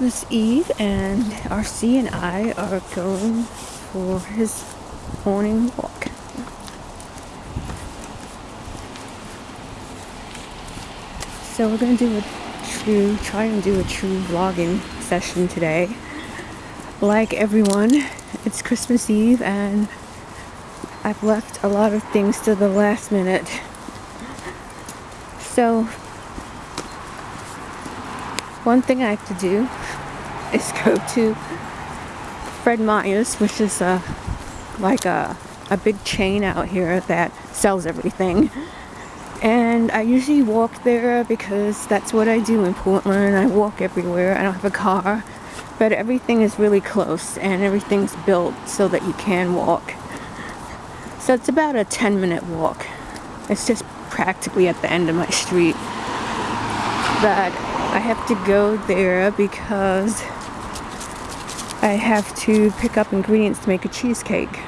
Christmas Eve and RC and I are going for his morning walk. So we're going to do a true, try and do a true vlogging session today. Like everyone, it's Christmas Eve and I've left a lot of things to the last minute. So one thing I have to do is go to Fred Meyer's, which is a, like a, a big chain out here that sells everything. And I usually walk there because that's what I do in Portland. I walk everywhere. I don't have a car. But everything is really close and everything's built so that you can walk. So it's about a 10 minute walk. It's just practically at the end of my street. But I have to go there because I have to pick up ingredients to make a cheesecake.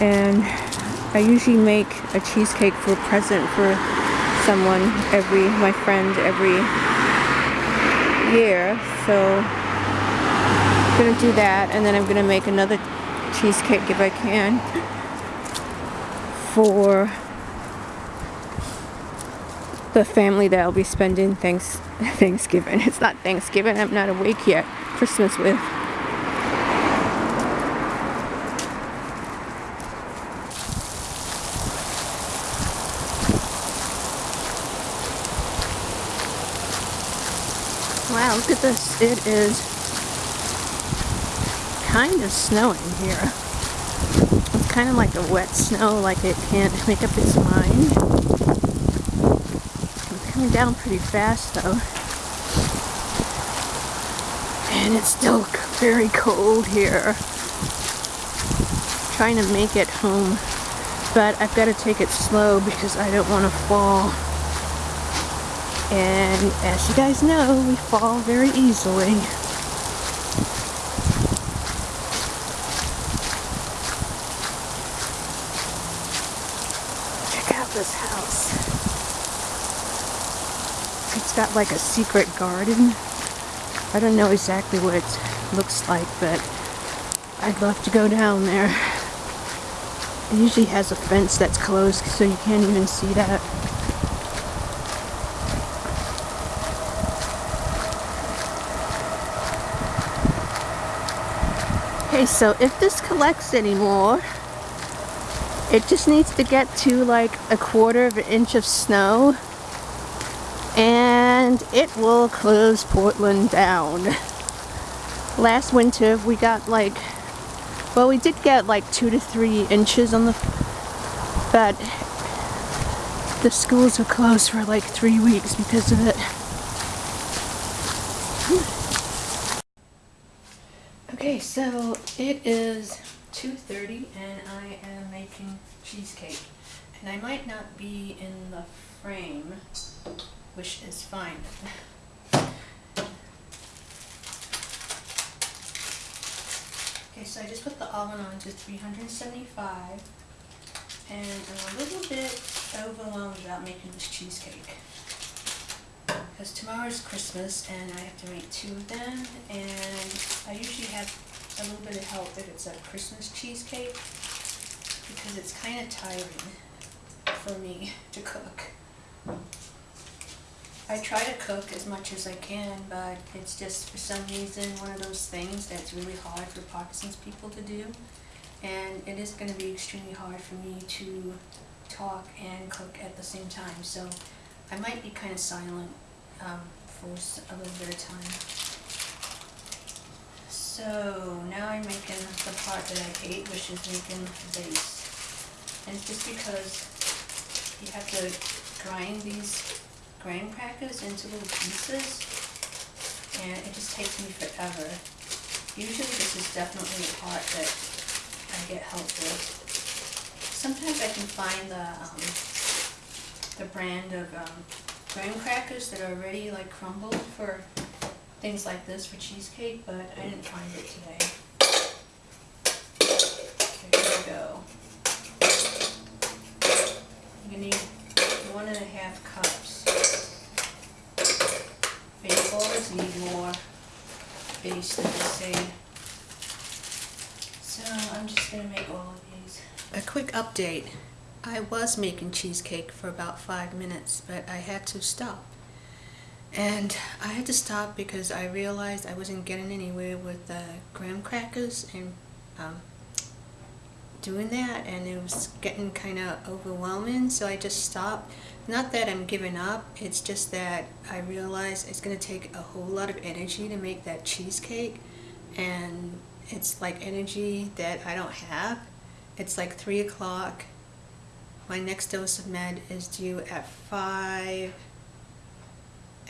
And I usually make a cheesecake for a present for someone every, my friend every year. So I'm gonna do that and then I'm gonna make another cheesecake if I can for the family that I'll be spending thanks Thanksgiving. It's not Thanksgiving, I'm not awake yet. Christmas with. Wow, look at this. It is kind of snowing here. It's kind of like a wet snow, like it can't make up its mind down pretty fast though. And it's still very cold here. Trying to make it home. But I've got to take it slow because I don't want to fall. And as you guys know, we fall very easily. Check out this house. It's like a secret garden. I don't know exactly what it looks like, but I'd love to go down there. It usually has a fence that's closed so you can't even see that. Okay, so if this collects anymore, it just needs to get to like a quarter of an inch of snow and it will close Portland down. Last winter we got like, well we did get like two to three inches on the, but the schools were closed for like three weeks because of it. Okay, so it is 2.30 and I am making cheesecake. And I might not be in the frame which is fine. okay, so I just put the oven on to 375 and I'm a little bit overwhelmed about making this cheesecake because tomorrow is Christmas and I have to make two of them and I usually have a little bit of help if it's a Christmas cheesecake because it's kind of tiring for me to cook. I try to cook as much as I can, but it's just for some reason one of those things that's really hard for Parkinson's people to do. And it is going to be extremely hard for me to talk and cook at the same time. So I might be kind of silent um, for a little bit of time. So now I'm making the part that I hate, which is making the base. And it's just because you have to grind these graham crackers into little pieces and it just takes me forever. Usually this is definitely a part that I get help with. Sometimes I can find the, um, the brand of um, graham crackers that are already like crumbled for things like this for cheesecake, but I didn't find it today. Here we go. You need one and a half cups need more base that they say. So I'm just gonna make all of these. A quick update. I was making cheesecake for about five minutes, but I had to stop. And I had to stop because I realized I wasn't getting anywhere with the graham crackers and um, doing that and it was getting kind of overwhelming so I just stopped. Not that I'm giving up, it's just that I realize it's going to take a whole lot of energy to make that cheesecake and it's like energy that I don't have. It's like 3 o'clock. My next dose of med is due at 5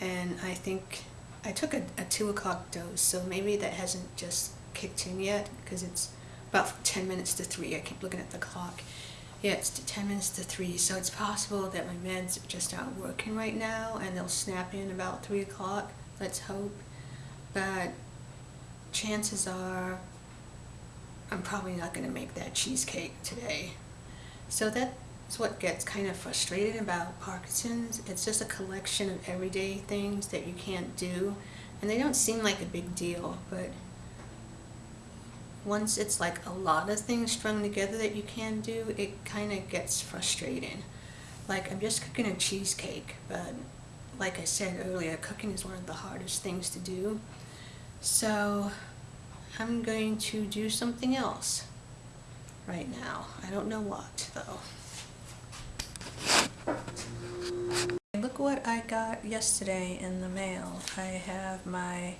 and I think I took a, a 2 o'clock dose so maybe that hasn't just kicked in yet because it's about 10 minutes to 3. I keep looking at the clock. Yeah, it's 10 minutes to 3, so it's possible that my meds are just aren't working right now and they'll snap in about 3 o'clock. Let's hope. But chances are I'm probably not going to make that cheesecake today. So that's what gets kind of frustrated about Parkinson's. It's just a collection of everyday things that you can't do. And they don't seem like a big deal, but once it's like a lot of things strung together that you can do, it kind of gets frustrating. Like I'm just cooking a cheesecake, but like I said earlier, cooking is one of the hardest things to do. So I'm going to do something else right now. I don't know what though. Look what I got yesterday in the mail. I have my,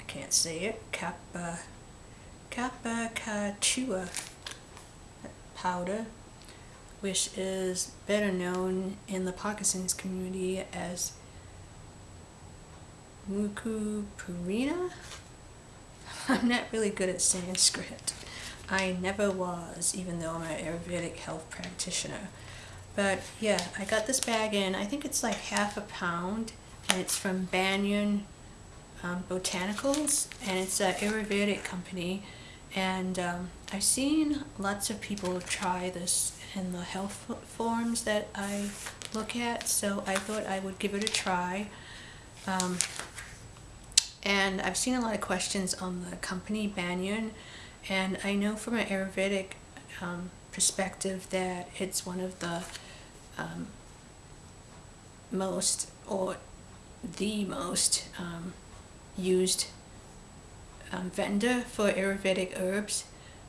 I can't say it, Kappa Kappa powder, which is better known in the Parkinson's community as Mucuna pruriens. I'm not really good at Sanskrit. I never was, even though I'm an Ayurvedic health practitioner. But yeah, I got this bag in, I think it's like half a pound, and it's from Banyan um, Botanicals, and it's an Ayurvedic company and um, I've seen lots of people try this in the health forums that I look at so I thought I would give it a try. Um, and I've seen a lot of questions on the company Banyan and I know from an Ayurvedic um, perspective that it's one of the um, most or the most um, used um, vendor for Ayurvedic herbs.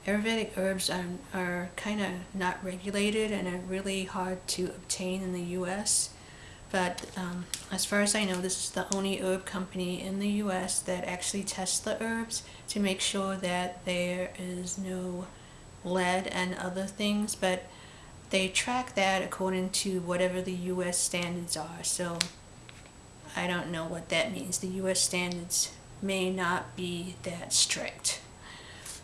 Ayurvedic herbs are, are kind of not regulated and are really hard to obtain in the US. But um, as far as I know, this is the only herb company in the US that actually tests the herbs to make sure that there is no lead and other things. But they track that according to whatever the US standards are. So I don't know what that means. The US standards may not be that strict.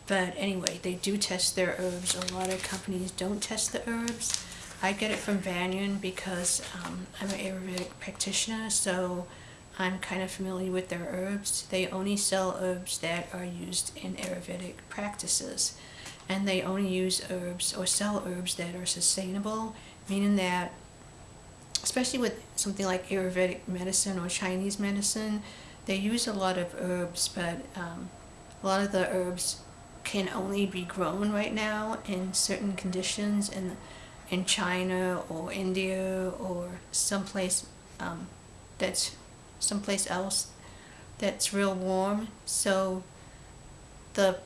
But anyway, they do test their herbs. A lot of companies don't test the herbs. I get it from Banyan because um, I'm an Ayurvedic practitioner, so I'm kind of familiar with their herbs. They only sell herbs that are used in Ayurvedic practices. And they only use herbs or sell herbs that are sustainable, meaning that, especially with something like Ayurvedic medicine or Chinese medicine, they use a lot of herbs, but um, a lot of the herbs can only be grown right now in certain conditions in in China or India or someplace um, that's someplace else that's real warm. So the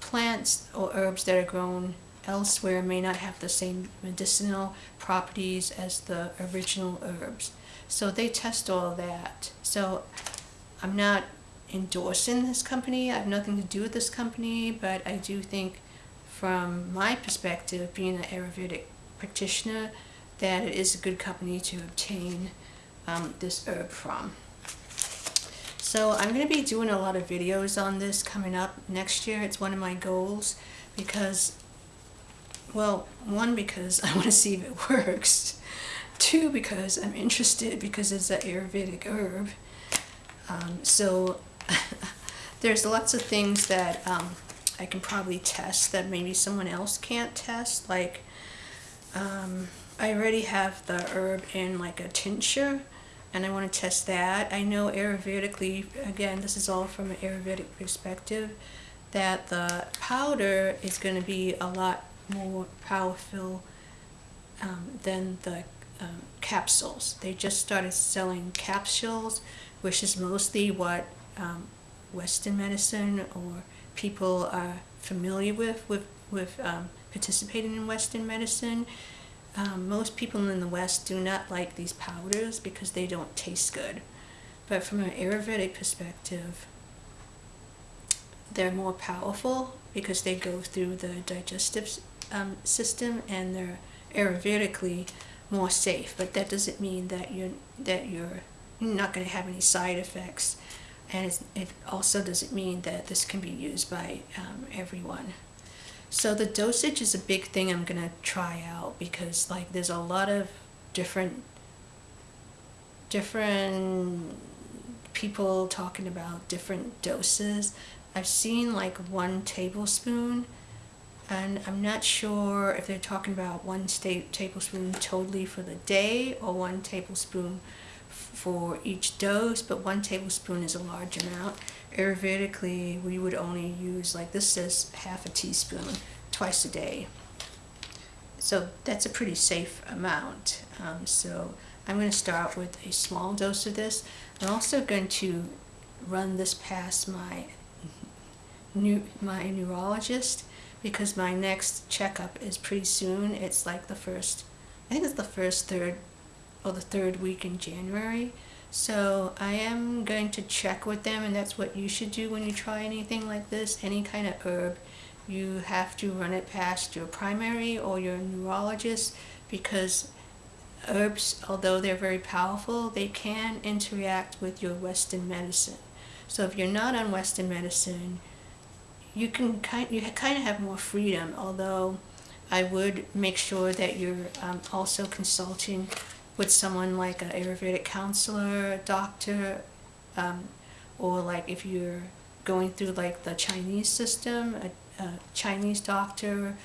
plants or herbs that are grown elsewhere may not have the same medicinal properties as the original herbs. So they test all that. So I'm not endorsing this company. I have nothing to do with this company, but I do think from my perspective, being an Ayurvedic practitioner, that it is a good company to obtain um, this herb from. So I'm going to be doing a lot of videos on this coming up next year. It's one of my goals because, well, one, because I want to see if it works. Two, because I'm interested because it's an Ayurvedic herb. Um, so there's lots of things that um, I can probably test that maybe someone else can't test. Like um, I already have the herb in like a tincture, and I want to test that. I know Ayurvedically, again, this is all from an Ayurvedic perspective, that the powder is going to be a lot more powerful um, than the um, capsules. They just started selling capsules, which is mostly what um, Western medicine or people are familiar with, with, with um, participating in Western medicine. Um, most people in the West do not like these powders because they don't taste good. But from an Ayurvedic perspective, they're more powerful because they go through the digestive um, system and they're Ayurvedically more safe. But that doesn't mean that you're that you're not going to have any side effects, and it also doesn't mean that this can be used by um, everyone. So the dosage is a big thing I'm gonna try out because like there's a lot of different different people talking about different doses. I've seen like one tablespoon and I'm not sure if they're talking about one tablespoon totally for the day or one tablespoon for each dose, but one tablespoon is a large amount. Ayurvedically, we would only use, like this says, half a teaspoon twice a day. So that's a pretty safe amount. Um, so I'm going to start with a small dose of this. I'm also going to run this past my new my neurologist because my next checkup is pretty soon. It's like the first, I think it's the first third or the third week in January. So I am going to check with them and that's what you should do when you try anything like this, any kind of herb. You have to run it past your primary or your neurologist because herbs, although they're very powerful, they can interact with your Western medicine. So if you're not on Western medicine, you can kind you kind of have more freedom. Although I would make sure that you're um, also consulting with someone like an Ayurvedic counselor, a doctor, um, or like if you're going through like the Chinese system, a, a Chinese doctor,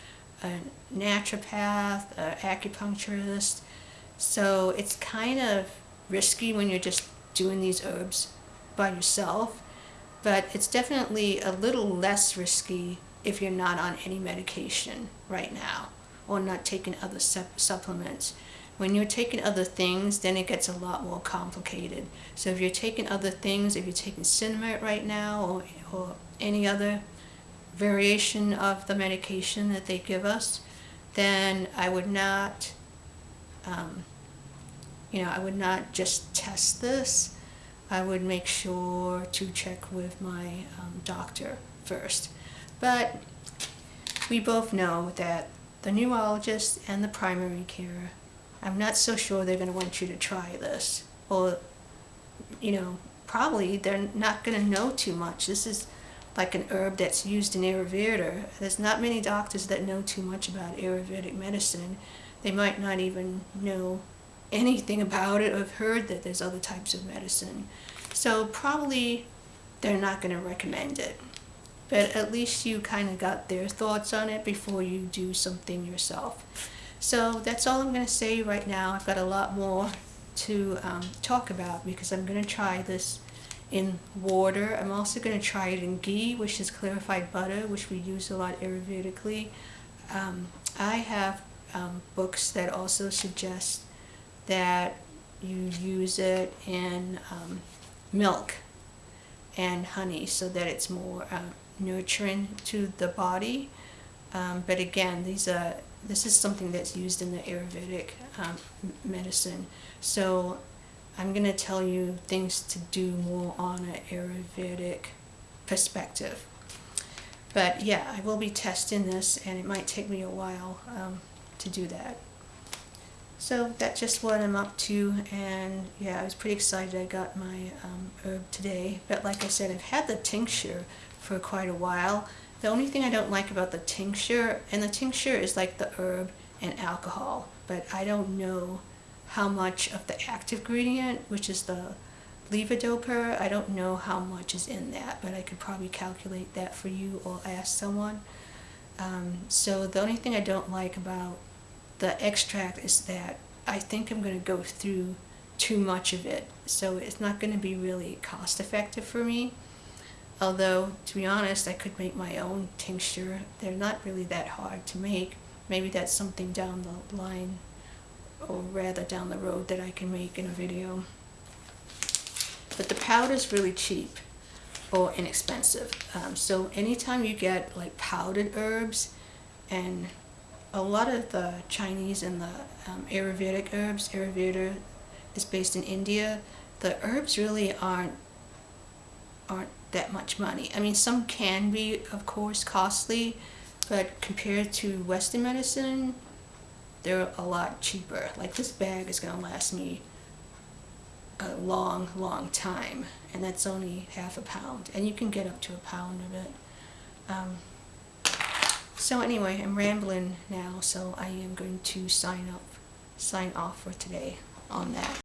a naturopath, an acupuncturist. So it's kind of risky when you're just doing these herbs by yourself, but it's definitely a little less risky if you're not on any medication right now or not taking other supplements. When you're taking other things, then it gets a lot more complicated. So if you're taking other things, if you're taking Sinemet right now or, or any other variation of the medication that they give us, then I would not, um, you know, I would not just test this. I would make sure to check with my um, doctor first. But we both know that the neurologist and the primary care I'm not so sure they're going to want you to try this. Or, you know, probably they're not going to know too much. This is like an herb that's used in Ayurveda. There's not many doctors that know too much about Ayurvedic medicine. They might not even know anything about it or have heard that there's other types of medicine. So probably they're not going to recommend it. But at least you kind of got their thoughts on it before you do something yourself. So that's all I'm going to say right now. I've got a lot more to um, talk about because I'm going to try this in water. I'm also going to try it in ghee, which is clarified butter, which we use a lot Ayurvedically. Um, I have um, books that also suggest that you use it in um, milk and honey so that it's more uh, nurturing to the body. Um, but again, these are this is something that's used in the Ayurvedic um, medicine. So I'm going to tell you things to do more on an Ayurvedic perspective. But yeah, I will be testing this and it might take me a while um, to do that. So that's just what I'm up to and yeah, I was pretty excited I got my um, herb today. But like I said, I've had the tincture for quite a while. The only thing I don't like about the tincture, and the tincture is like the herb and alcohol, but I don't know how much of the active ingredient, which is the levodopa, I don't know how much is in that, but I could probably calculate that for you or ask someone. Um, so the only thing I don't like about the extract is that I think I'm going to go through too much of it. So it's not going to be really cost effective for me. Although, to be honest, I could make my own tincture. They're not really that hard to make. Maybe that's something down the line, or rather down the road, that I can make in a video. But the powder's really cheap or inexpensive. Um, so anytime you get like powdered herbs, and a lot of the Chinese and the um, Ayurvedic herbs, Ayurveda is based in India, the herbs really aren't aren't that much money. I mean, some can be, of course, costly, but compared to Western medicine, they're a lot cheaper. Like this bag is going to last me a long, long time, and that's only half a pound, and you can get up to a pound of it. Um, so anyway, I'm rambling now, so I am going to sign up, sign off for today on that.